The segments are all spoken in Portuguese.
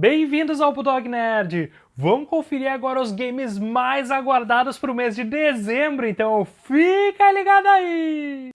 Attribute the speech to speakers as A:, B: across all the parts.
A: Bem-vindos ao Bulldog Nerd! Vamos conferir agora os games mais aguardados para o mês de dezembro, então fica ligado aí!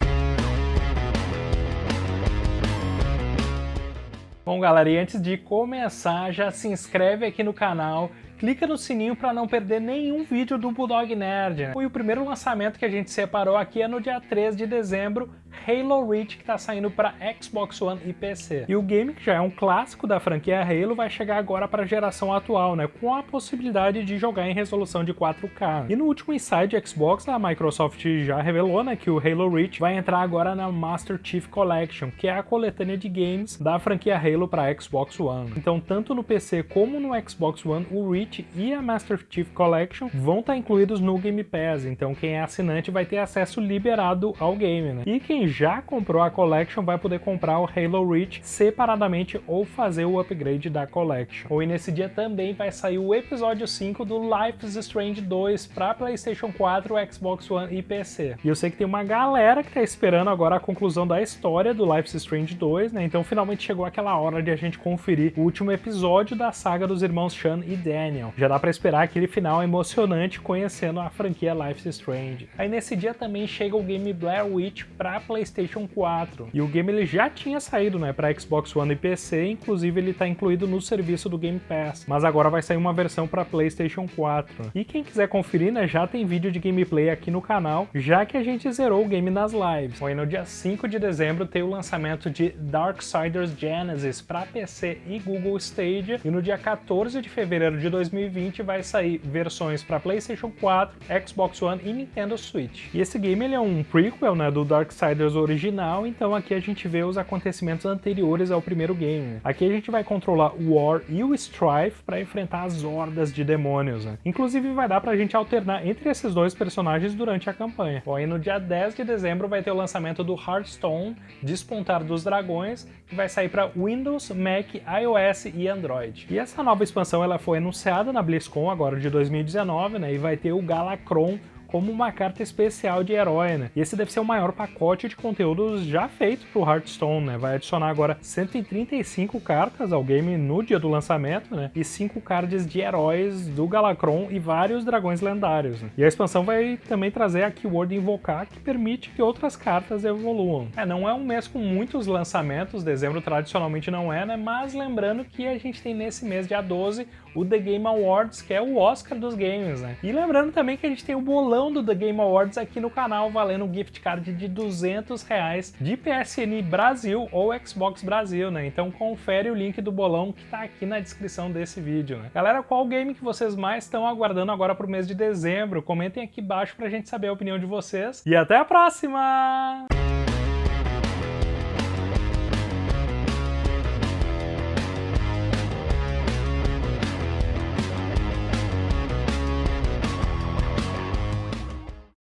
A: Bom galera, e antes de começar, já se inscreve aqui no canal, clica no sininho para não perder nenhum vídeo do Bulldog Nerd. Né? E o primeiro lançamento que a gente separou aqui é no dia 3 de dezembro, Halo Reach, que está saindo para Xbox One e PC. E o game, que já é um clássico da franquia Halo, vai chegar agora para a geração atual, né, com a possibilidade de jogar em resolução de 4K. E no último Inside Xbox, a Microsoft já revelou né, que o Halo Reach vai entrar agora na Master Chief Collection, que é a coletânea de games da franquia Halo para Xbox One. Então, tanto no PC como no Xbox One, o Reach e a Master Chief Collection vão estar tá incluídos no Game Pass, então quem é assinante vai ter acesso liberado ao game, né? E quem já comprou a Collection vai poder comprar o Halo Reach separadamente ou fazer o upgrade da Collection. E nesse dia também vai sair o episódio 5 do Life is Strange 2 para PlayStation 4, Xbox One e PC. E eu sei que tem uma galera que tá esperando agora a conclusão da história do Life is Strange 2, né? Então finalmente chegou aquela hora de a gente conferir o último episódio da saga dos irmãos Sean e Já dá para esperar aquele final emocionante conhecendo a franquia Life is Strange. Aí nesse dia também chega o game Blair Witch para PlayStation 4. E o game ele já tinha saído, né, para Xbox One e PC, inclusive ele está incluído no serviço do Game Pass. Mas agora vai sair uma versão para PlayStation 4. E quem quiser conferir, né, já tem vídeo de gameplay aqui no canal, já que a gente zerou o game nas lives. E no dia 5 de dezembro tem o lançamento de Darksiders Genesis para PC e Google Stadia, e no dia 14 de fevereiro de 2020 vai sair versões para PlayStation 4, Xbox One e Nintendo Switch. E esse game ele é um prequel, né, do Darksiders original, então aqui a gente vê os acontecimentos anteriores ao primeiro game. Aqui a gente vai controlar o War e o Strife para enfrentar as hordas de demônios. Né? Inclusive vai dar pra gente alternar entre esses dois personagens durante a campanha. Bom, e no dia 10 de dezembro vai ter o lançamento do Hearthstone Despontar dos Dragões, que vai sair para Windows, Mac, iOS e Android. E essa nova expansão ela foi anunciada na BlizzCon agora de 2019, né, e vai ter o Galacron como uma carta especial de herói, né? E esse deve ser o maior pacote de conteúdos já feito pro Hearthstone, né? Vai adicionar agora 135 cartas ao game no dia do lançamento, né? E 5 cards de heróis do Galacron e vários dragões lendários. Né? E a expansão vai também trazer a keyword invocar, que permite que outras cartas evoluam. É, não é um mês com muitos lançamentos, dezembro tradicionalmente não é, né? Mas lembrando que a gente tem nesse mês, dia 12, o The Game Awards, que é o Oscar dos games, né? E lembrando também que a gente tem o bolão edição do The Game Awards aqui no canal, valendo um gift card de 200 reais de PSN Brasil ou Xbox Brasil, né? Então confere o link do bolão que tá aqui na descrição desse vídeo, né? Galera, qual game que vocês mais estão aguardando agora pro mês de dezembro? Comentem aqui embaixo pra gente saber a opinião de vocês. E até a próxima!